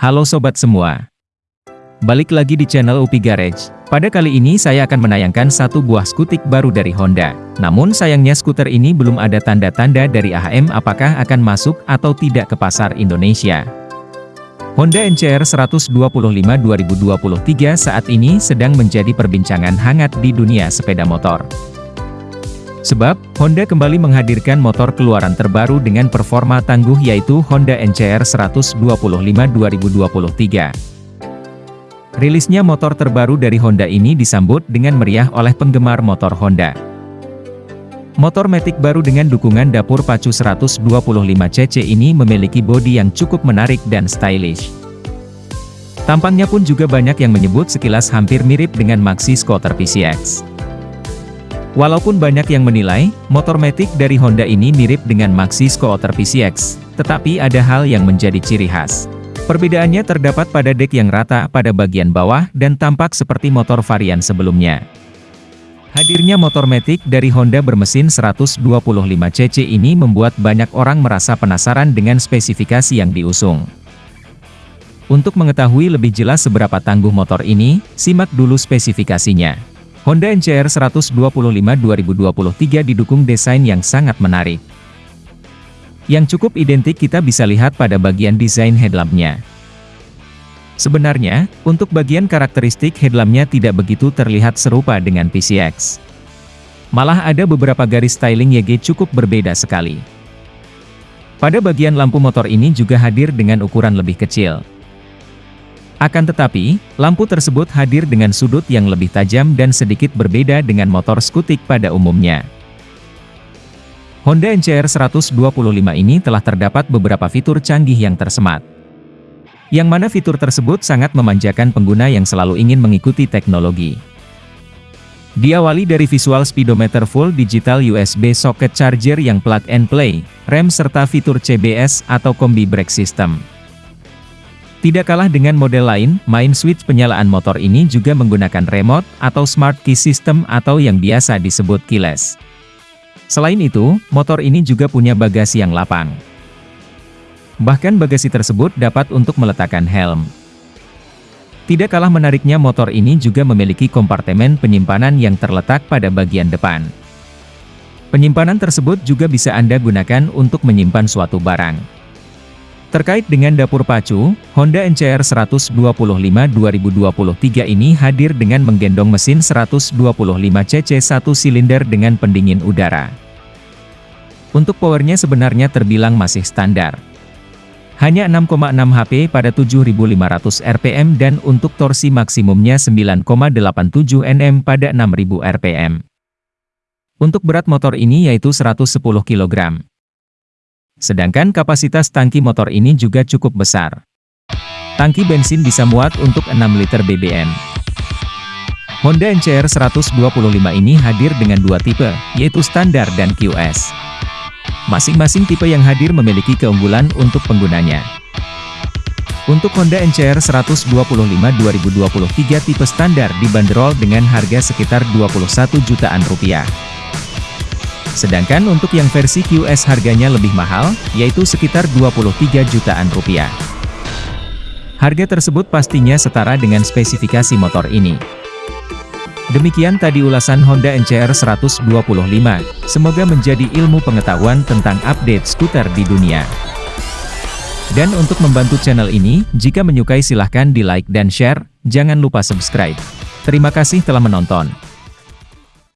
Halo sobat semua. Balik lagi di channel Upi Garage. Pada kali ini saya akan menayangkan satu buah skutik baru dari Honda. Namun sayangnya skuter ini belum ada tanda-tanda dari AHM apakah akan masuk atau tidak ke pasar Indonesia. Honda NCR 125 2023 saat ini sedang menjadi perbincangan hangat di dunia sepeda motor. Sebab, Honda kembali menghadirkan motor keluaran terbaru dengan performa tangguh yaitu Honda NCR 125 2023. Rilisnya motor terbaru dari Honda ini disambut dengan meriah oleh penggemar motor Honda. Motor Matic baru dengan dukungan dapur pacu 125cc ini memiliki bodi yang cukup menarik dan stylish. Tampangnya pun juga banyak yang menyebut sekilas hampir mirip dengan Maxi Scooter PCX. Walaupun banyak yang menilai, motor Matic dari Honda ini mirip dengan Maxi Scooter PCX, tetapi ada hal yang menjadi ciri khas. Perbedaannya terdapat pada dek yang rata pada bagian bawah dan tampak seperti motor varian sebelumnya. Hadirnya motor Matic dari Honda bermesin 125cc ini membuat banyak orang merasa penasaran dengan spesifikasi yang diusung. Untuk mengetahui lebih jelas seberapa tangguh motor ini, simak dulu spesifikasinya. Honda NCR 125 2023 didukung desain yang sangat menarik. Yang cukup identik kita bisa lihat pada bagian desain headlampnya. Sebenarnya, untuk bagian karakteristik headlampnya tidak begitu terlihat serupa dengan PCX. Malah ada beberapa garis styling YG cukup berbeda sekali. Pada bagian lampu motor ini juga hadir dengan ukuran lebih kecil. Akan tetapi, lampu tersebut hadir dengan sudut yang lebih tajam dan sedikit berbeda dengan motor skutik pada umumnya. Honda NCR 125 ini telah terdapat beberapa fitur canggih yang tersemat. Yang mana fitur tersebut sangat memanjakan pengguna yang selalu ingin mengikuti teknologi. Diawali dari visual speedometer full digital USB socket charger yang plug and play, rem serta fitur CBS atau Kombi Brake System. Tidak kalah dengan model lain, main switch penyalaan motor ini juga menggunakan remote atau smart key system atau yang biasa disebut keyless. Selain itu, motor ini juga punya bagasi yang lapang. Bahkan bagasi tersebut dapat untuk meletakkan helm. Tidak kalah menariknya motor ini juga memiliki kompartemen penyimpanan yang terletak pada bagian depan. Penyimpanan tersebut juga bisa Anda gunakan untuk menyimpan suatu barang. Terkait dengan dapur pacu, Honda NCR 125 2023 ini hadir dengan menggendong mesin 125cc satu silinder dengan pendingin udara. Untuk powernya sebenarnya terbilang masih standar. Hanya 6,6 HP pada 7500 RPM dan untuk torsi maksimumnya 9,87 Nm pada 6000 RPM. Untuk berat motor ini yaitu 110 kg. Sedangkan kapasitas tangki motor ini juga cukup besar. Tangki bensin bisa muat untuk 6 liter BBM. Honda NCR 125 ini hadir dengan dua tipe, yaitu standar dan QS. Masing-masing tipe yang hadir memiliki keunggulan untuk penggunanya. Untuk Honda NCR 125 2023 tipe standar dibanderol dengan harga sekitar 21 jutaan rupiah. Sedangkan untuk yang versi QS harganya lebih mahal, yaitu sekitar 23 jutaan rupiah. Harga tersebut pastinya setara dengan spesifikasi motor ini. Demikian tadi ulasan Honda NCR 125, semoga menjadi ilmu pengetahuan tentang update skuter di dunia. Dan untuk membantu channel ini, jika menyukai silahkan di like dan share, jangan lupa subscribe. Terima kasih telah menonton.